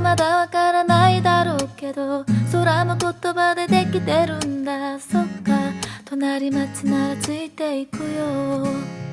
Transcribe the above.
まだわからないだろうけど空も言葉でできてるんだ。そっか隣町ならついていくよ。